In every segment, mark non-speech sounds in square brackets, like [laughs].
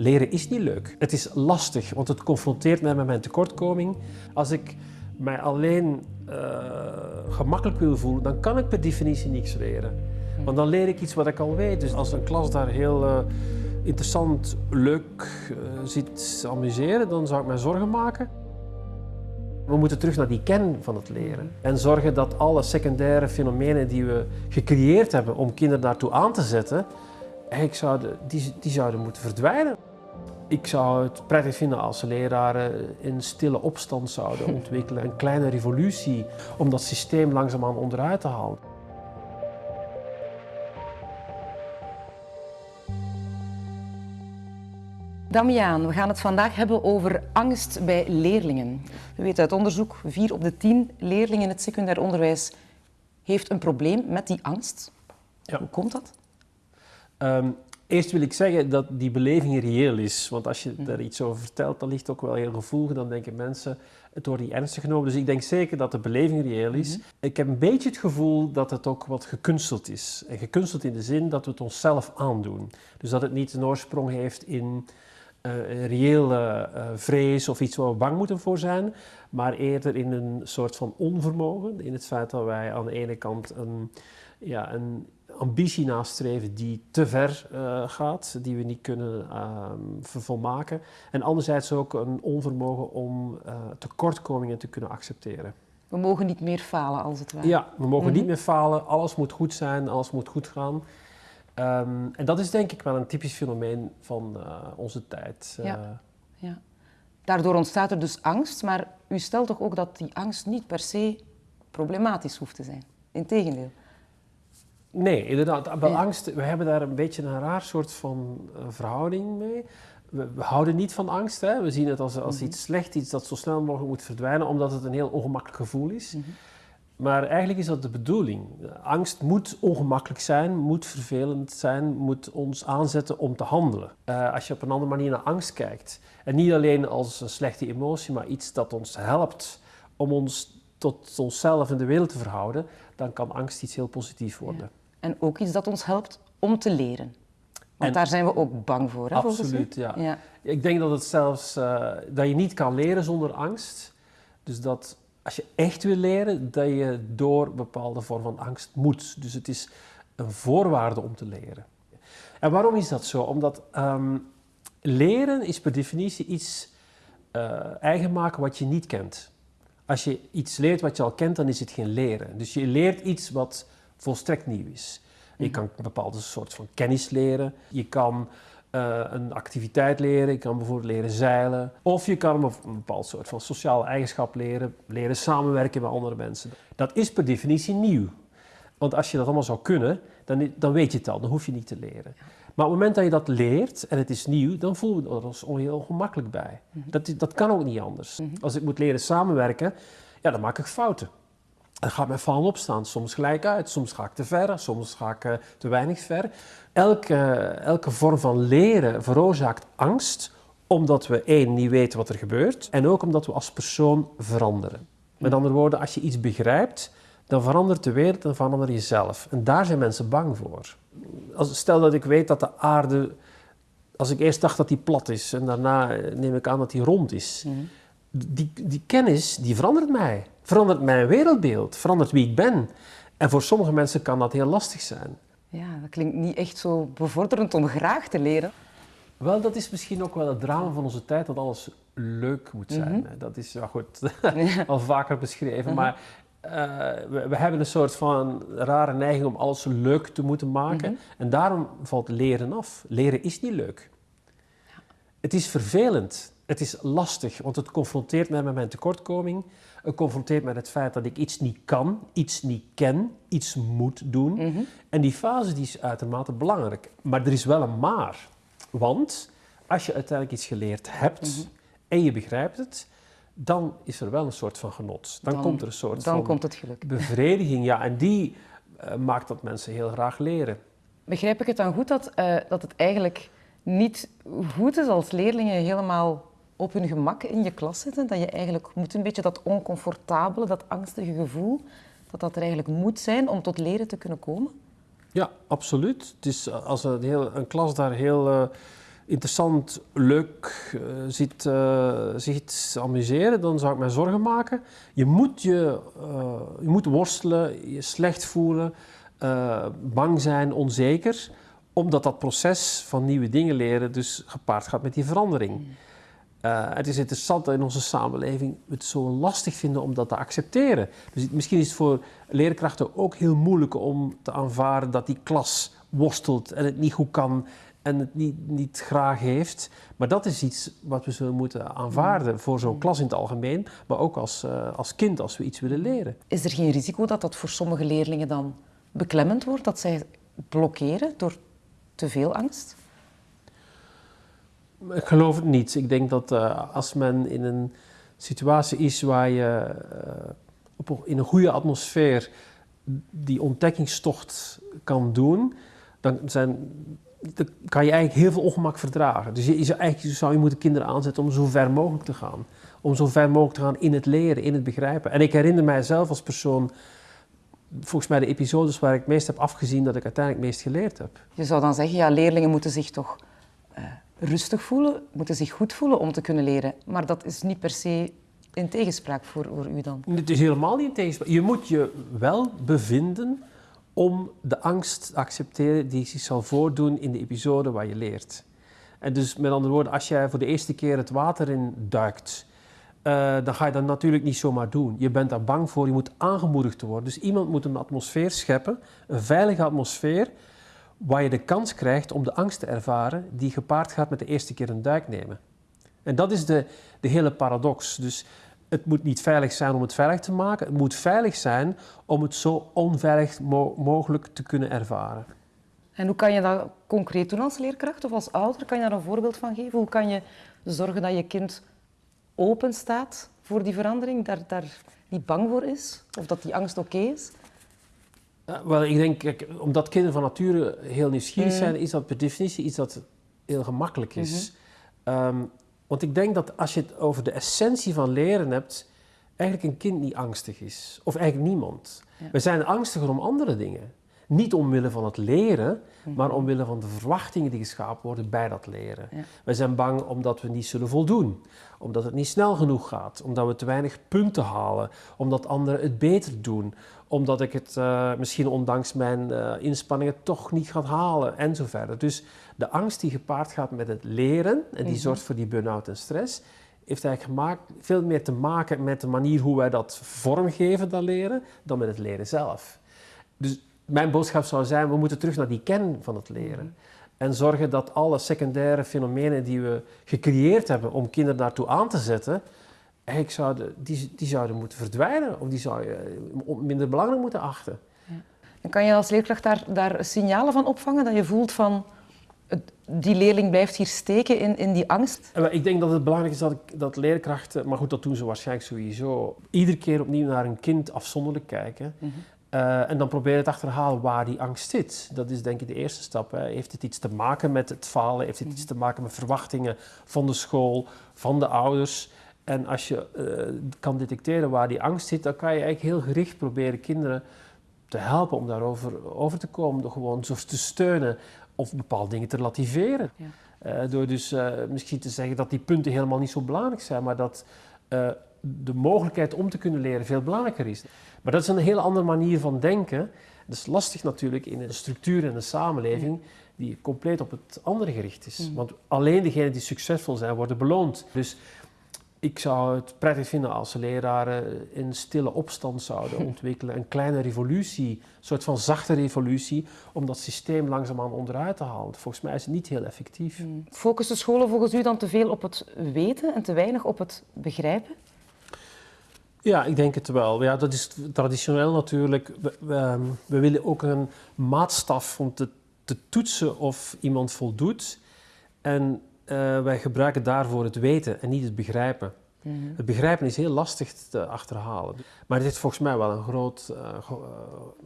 Leren is niet leuk. Het is lastig, want het confronteert mij met mijn tekortkoming. Als ik mij alleen uh, gemakkelijk wil voelen, dan kan ik per definitie niks leren. Want dan leer ik iets wat ik al weet. Dus als een klas daar heel uh, interessant, leuk uh, zit amuseren, dan zou ik mij zorgen maken. We moeten terug naar die kern van het leren. En zorgen dat alle secundaire fenomenen die we gecreëerd hebben om kinderen daartoe aan te zetten, eigenlijk zouden, die zouden moeten verdwijnen. Ik zou het prettig vinden als leraren een stille opstand zouden [laughs] ontwikkelen, een kleine revolutie om dat systeem langzaamaan onderuit te halen. Damiaan, we gaan het vandaag hebben over angst bij leerlingen. We weten uit onderzoek, vier op de tien leerlingen in het secundair onderwijs heeft een probleem met die angst. Ja. Hoe komt dat? Um, Eerst wil ik zeggen dat die beleving reëel is. Want als je mhm. er iets over vertelt, dan ligt ook wel heel gevoelig. Dan denken mensen, het wordt niet ernstig genomen. Dus ik denk zeker dat de beleving reëel is. Mhm. Ik heb een beetje het gevoel dat het ook wat gekunsteld is. En gekunsteld in de zin dat we het onszelf aandoen. Dus dat het niet een oorsprong heeft in uh, een reële uh, vrees of iets waar we bang moeten voor zijn. Maar eerder in een soort van onvermogen. In het feit dat wij aan de ene kant een, ja, een ambitie nastreven die te ver uh, gaat, die we niet kunnen uh, vervolmaken. En anderzijds ook een onvermogen om uh, tekortkomingen te kunnen accepteren. We mogen niet meer falen, als het ware. Ja, we mogen mm -hmm. niet meer falen. Alles moet goed zijn, alles moet goed gaan. Um, en dat is denk ik wel een typisch fenomeen van eh, onze tijd. Ja. ja. Daardoor ontstaat er dus angst, maar u stelt toch ook dat die angst niet per se problematisch hoeft te zijn? Integendeel. Nee, inderdaad. Bij angst, we hebben daar een beetje een raar soort van uh, verhouding mee. We, we, houden niet van angst. Hè. We zien het als, als mm -hmm. iets slecht, iets dat zo snel mogelijk moet verdwijnen, omdat het een heel ongemakkelijk gevoel is. Mm -hmm. Maar eigenlijk is dat de bedoeling. Angst moet ongemakkelijk zijn, moet vervelend zijn, moet ons aanzetten om te handelen. Uh, als je op een andere manier naar angst kijkt, en niet alleen als een slechte emotie, maar iets dat ons helpt om ons tot onszelf en de wereld te verhouden, dan kan angst iets heel positiefs worden. Ja. En ook iets dat ons helpt om te leren. Want en, daar zijn we ook bang voor, hè, Absoluut, ja. ja. Ik denk dat het zelfs, uh, dat je niet kan leren zonder angst. Dus dat als je echt wil leren, dat je door een bepaalde vorm van angst moet. Dus het is een voorwaarde om te leren. En waarom is dat zo? Omdat um, leren is per definitie iets uh, eigen maken wat je niet kent. Als je iets leert wat je al kent, dan is het geen leren. Dus je leert iets wat volstrekt nieuw is. Je mhm. kan een bepaalde soort van kennis leren. Je kan uh, een activiteit leren. Je kan bijvoorbeeld leren zeilen. Of je kan een bepaald soort van sociale eigenschap leren. Leren samenwerken met andere mensen. Dat is per definitie nieuw. Want als je dat allemaal zou kunnen, dan, dan weet je het al. Dan hoef je niet te leren. Maar op het moment dat je dat leert en het is nieuw, dan voelen we ons heel ongemakkelijk bij. Mhm. dat, dat kan ook niet anders. Mhm. Als ik moet leren samenwerken, ja, dan maak ik fouten. Dan gaat mijn vallen opstaan. Soms gelijk uit, soms ga ik te ver, soms ga ik uh, te weinig ver. Elke, elke vorm van leren veroorzaakt angst, omdat we één, niet weten wat er gebeurt, en ook omdat we als persoon veranderen. Met andere woorden, als je iets begrijpt, dan verandert de wereld en verander jezelf. En daar zijn mensen bang voor. Als, stel dat ik weet dat de aarde, als ik eerst dacht dat die plat is en daarna neem ik aan dat die rond is. Mm. Die, die kennis, die verandert mij. Verandert mijn wereldbeeld, verandert wie ik ben. En voor sommige mensen kan dat heel lastig zijn. Ja, dat klinkt niet echt zo bevorderend om graag te leren. Wel, dat is misschien ook wel het drama van onze tijd, dat alles leuk moet zijn. Mm -hmm. Dat is ja, goed, [laughs] al vaker beschreven. Mm -hmm. Maar uh, we, we, hebben een soort van rare neiging om alles leuk te moeten maken. Mm -hmm. En daarom valt leren af. Leren is niet leuk. Ja. Het is vervelend. Het is lastig, want het confronteert mij met mijn tekortkoming. Het confronteert met het feit dat ik iets niet kan, iets niet ken, iets moet doen. Mm -hmm. En die fase die is uitermate belangrijk. Maar er is wel een maar. Want als je uiteindelijk iets geleerd hebt mm -hmm. en je begrijpt het, dan is er wel een soort van genot. Dan, dan komt er een soort dan van komt het geluk. bevrediging. Ja, en die uh, maakt dat mensen heel graag leren. Begrijp ik het dan goed dat, uh, dat het eigenlijk niet goed is als leerlingen helemaal op hun gemak in je klas zitten? Dat je eigenlijk moet een beetje dat oncomfortabele, dat angstige gevoel, dat dat er eigenlijk moet zijn om tot leren te kunnen komen? Ja, absoluut. Het is als een, heel, een klas daar heel... Uh, interessant, leuk uh, ziet, uh, amuseren, dan zou ik mij zorgen maken. Je moet, je, je moet worstelen, je slecht voelen, bang zijn, onzeker, omdat dat proces van nieuwe dingen leren dus gepaard gaat met die verandering. Mm. het is interessant dat in onze samenleving we het zo lastig vinden om dat te accepteren. Dus misschien is het voor leerkrachten ook heel moeilijk om te aanvaarden dat die klas worstelt en het niet goed kan en het niet, niet graag heeft. Maar dat is iets wat we zullen moeten aanvaarden voor zo'n mm. klas in het algemeen, maar ook als, uh, als kind als we iets willen leren. Is er geen risico dat dat voor sommige leerlingen dan beklemmend wordt, dat zij blokkeren door te veel angst? Ik geloof het niet. Ik denk dat uh, als men in een situatie is waar je uh, op, in een goede atmosfeer die ontdekkingstocht kan doen, dan zijn dan kan je eigenlijk heel veel ongemak verdragen. Dus je, zou, eigenlijk zou je moeten kinderen aanzetten om zo ver mogelijk te gaan. Om zo ver mogelijk te gaan in het leren, in het begrijpen. En ik herinner mijzelf als persoon, volgens mij de episodes waar ik het meest heb afgezien, dat ik uiteindelijk het meest geleerd heb. Je zou dan zeggen, ja, leerlingen moeten zich toch uh, rustig voelen, moeten zich goed voelen om te kunnen leren. Maar dat is niet per se in tegenspraak voor, voor u dan? Het is helemaal niet in tegenspraak. Je moet je wel bevinden om de angst te accepteren die zich zal voordoen in de episode waar je leert. En dus met andere woorden, als jij voor de eerste keer het water in duikt, uh, dan ga je dat natuurlijk niet zomaar doen. Je bent daar bang voor, je moet aangemoedigd worden. Dus iemand moet een atmosfeer scheppen, een veilige atmosfeer, waar je de kans krijgt om de angst te ervaren die gepaard gaat met de eerste keer een duik nemen. En dat is de, de hele paradox. Dus het moet niet veilig zijn om het veilig te maken. Het moet veilig zijn om het zo onveilig mogelijk te kunnen ervaren. En hoe kan je dat concreet doen als leerkracht of als ouder? Kan je daar een voorbeeld van geven? Hoe kan je zorgen dat je kind open staat voor die verandering, daar, daar niet bang voor is? Of dat die angst oké is? Wel, ik denk, kijk, omdat kinderen van nature heel nieuwsgierig mm. zijn, is dat per definitie iets dat heel gemakkelijk is. Mm -hmm. um, want ik denk dat als je het over de essentie van leren hebt, eigenlijk een kind niet angstig is. Of eigenlijk niemand. We zijn angstiger om andere dingen. Niet omwille van het leren, mhm. maar omwille van de verwachtingen die geschapen worden bij dat leren. We zijn bang omdat we niet zullen voldoen, omdat het niet snel genoeg gaat, omdat we te weinig punten halen, omdat anderen het beter doen, omdat ik het uh, misschien ondanks mijn uh, inspanningen toch niet ga halen en zo verder. Dus de angst die gepaard gaat met het leren en die mhm. zorgt voor die burn-out en stress, heeft eigenlijk gemaakt, veel meer te maken met de manier hoe wij dat vormgeven, dat leren, dan met het leren zelf. Dus mijn boodschap zou zijn, we moeten terug naar die kern van het leren. Mhm. En zorgen dat alle secundaire fenomenen die we gecreëerd hebben om kinderen daartoe aan te zetten, eigenlijk zouden, die, die zouden moeten verdwijnen of die zou je minder belangrijk moeten achten. Ja. En kan je als leerkracht daar, daar signalen van opvangen dat je voelt van die leerling blijft hier steken in, in die angst? Ik denk dat het belangrijk is dat, dat leerkrachten, maar goed, dat doen ze waarschijnlijk sowieso, iedere keer opnieuw naar een kind afzonderlijk kijken. Mhm. Uh, en dan proberen te achterhalen waar die angst zit. Dat is denk ik de eerste stap. Hè. Heeft het iets te maken met het falen? Heeft het iets te maken met verwachtingen van de school, van de ouders? En als je uh, kan detecteren waar die angst zit, dan kan je eigenlijk heel gericht proberen kinderen te helpen om daarover over te komen. Door gewoon zo te steunen of bepaalde dingen te relativeren. Ja. Uh, door dus misschien te zeggen dat die punten helemaal niet zo belangrijk zijn, maar dat de mogelijkheid om te kunnen leren veel belangrijker is. Maar dat is een heel andere manier van denken. Dat is lastig natuurlijk in een structuur en een samenleving die compleet op het andere gericht is. Mm. Want alleen degenen die succesvol zijn worden beloond. Dus ik zou het prettig vinden als leraren in stille opstand zouden [laughs] ontwikkelen. Een kleine revolutie, een soort van zachte revolutie, om dat systeem langzaamaan onderuit te halen. Volgens mij is het niet heel effectief. Mm. Focussen scholen volgens u dan te veel op het weten en te weinig op het begrijpen? Ja, ik denk het wel. Ja, dat is traditioneel natuurlijk. We, we, ehm, we willen ook een maatstaf om te, te, toetsen of iemand voldoet. En uh, wij gebruiken daarvoor het weten en niet het begrijpen. Mhm. Het begrijpen is heel lastig te achterhalen. Maar het heeft volgens mij wel een groot uh, uh,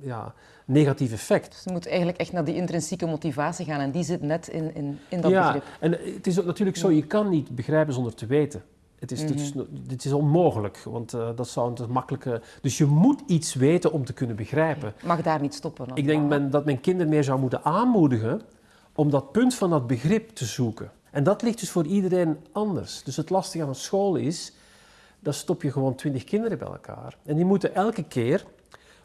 ja, negatief effect. Dus je moet eigenlijk echt naar die intrinsieke motivatie gaan en die zit net in, in, in dat ja, begrip. En het is ook natuurlijk zo, je kan niet begrijpen zonder te weten. Het is, mm dit is onmogelijk, want uh, dat zou een makkelijke... Dus je moet iets weten om te kunnen begrijpen. Mag daar niet stoppen? Ik denk men, dat men kinderen meer zou moeten aanmoedigen om dat punt van dat begrip te zoeken. En dat ligt dus voor iedereen anders. Dus het lastige aan een school is, dan stop je gewoon twintig kinderen bij elkaar. En die moeten elke keer,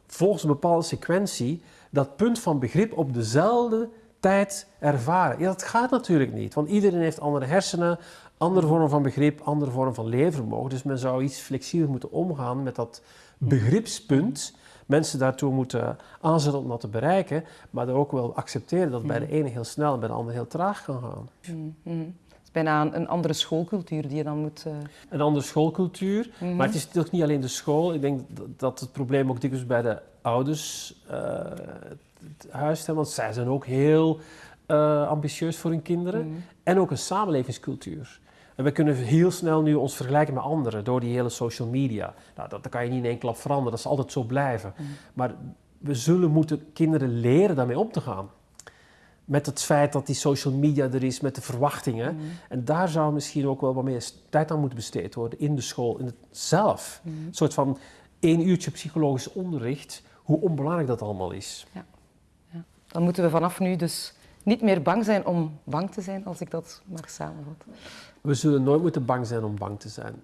volgens een bepaalde sequentie, dat punt van begrip op dezelfde tijd ervaren. Ja, dat gaat natuurlijk niet, want iedereen heeft andere hersenen, andere vorm van begrip, andere vorm van leervermogen. Dus men zou iets flexibeler moeten omgaan met dat begripspunt. Mensen daartoe moeten aanzetten om dat te bereiken, maar ook wel accepteren dat het bij de ene heel snel en bij de andere heel traag kan gaan. Mhm. Het is bijna een, een andere schoolcultuur die je dan moet... eh, Een andere schoolcultuur, Mhm. maar het is natuurlijk niet alleen de school. Ik denk dat- dat het probleem ook dikwijls bij de ouders eh, het huis is, want zij zijn ook heel eh, ambitieus voor hun kinderen. mhm. En ook een samenlevingscultuur. En we kunnen heel snel nu ons vergelijken met anderen door die hele social media. Nou, dat, dat kan je niet in één klap veranderen, dat zal altijd zo blijven. Mhm. Maar we zullen moeten kinderen leren daarmee om te gaan. Met het feit dat die social media er is, met de verwachtingen. Mhm. En daar zou misschien ook wel wat meer tijd aan moeten besteed worden in de school, in het zelf. Een soort van één uurtje psychologisch onderricht, hoe onbelangrijk dat allemaal is. Dan moeten we vanaf nu dus niet meer bang zijn om bang te zijn, als ik dat maar samenvat. We zullen nooit moeten bang zijn om bang te zijn.